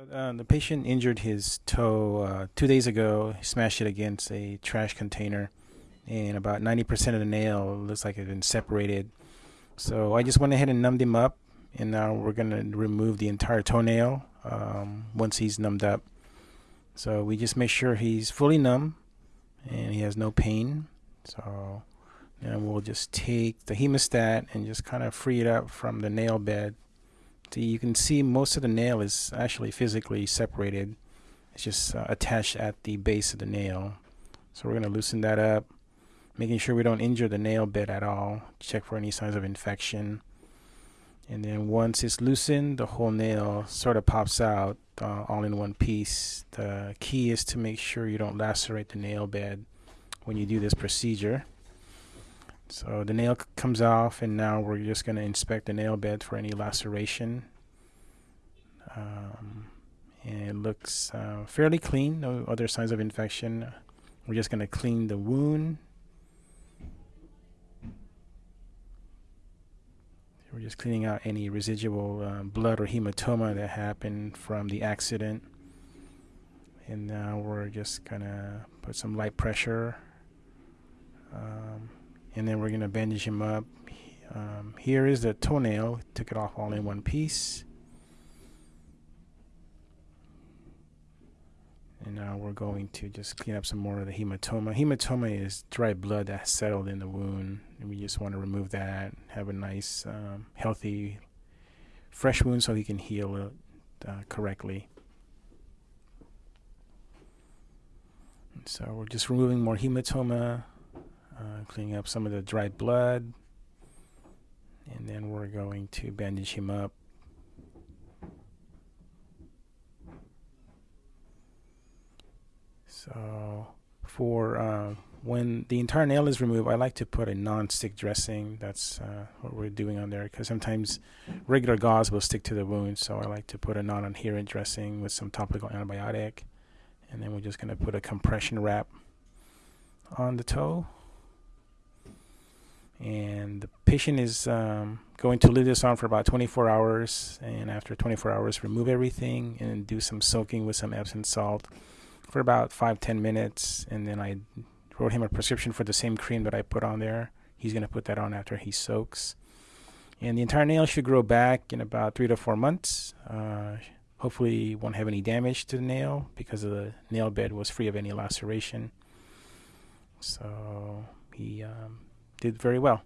Uh, the patient injured his toe uh, two days ago. He smashed it against a trash container, and about 90% of the nail looks like it's been separated. So I just went ahead and numbed him up, and now we're going to remove the entire toenail um, once he's numbed up. So we just make sure he's fully numb and he has no pain. So then we'll just take the hemostat and just kind of free it up from the nail bed. So you can see most of the nail is actually physically separated. It's just uh, attached at the base of the nail. So we're going to loosen that up, making sure we don't injure the nail bed at all. Check for any signs of infection. And then once it's loosened, the whole nail sort of pops out uh, all in one piece. The key is to make sure you don't lacerate the nail bed when you do this procedure. So the nail comes off and now we're just going to inspect the nail bed for any laceration. Um, and it looks uh, fairly clean, no other signs of infection. We're just going to clean the wound. We're just cleaning out any residual uh, blood or hematoma that happened from the accident. And now we're just going to put some light pressure um, and then we're going to bandage him up. Um, here is the toenail. Took it off all in one piece. And now we're going to just clean up some more of the hematoma. Hematoma is dry blood that settled in the wound. And we just want to remove that, have a nice, um, healthy, fresh wound so he can heal it uh, correctly. And so we're just removing more hematoma uh, cleaning up some of the dried blood. And then we're going to bandage him up. So for uh, when the entire nail is removed I like to put a non-stick dressing. That's uh, what we're doing on there because sometimes regular gauze will stick to the wound. So I like to put a non-adherent dressing with some topical antibiotic. And then we're just going to put a compression wrap on the toe and the patient is um, going to leave this on for about 24 hours. And after 24 hours remove everything and do some soaking with some Epsom salt for about 5-10 minutes. And then I wrote him a prescription for the same cream that I put on there. He's going to put that on after he soaks. And the entire nail should grow back in about three to four months. Uh, hopefully won't have any damage to the nail because the nail bed was free of any laceration. So he um, did very well.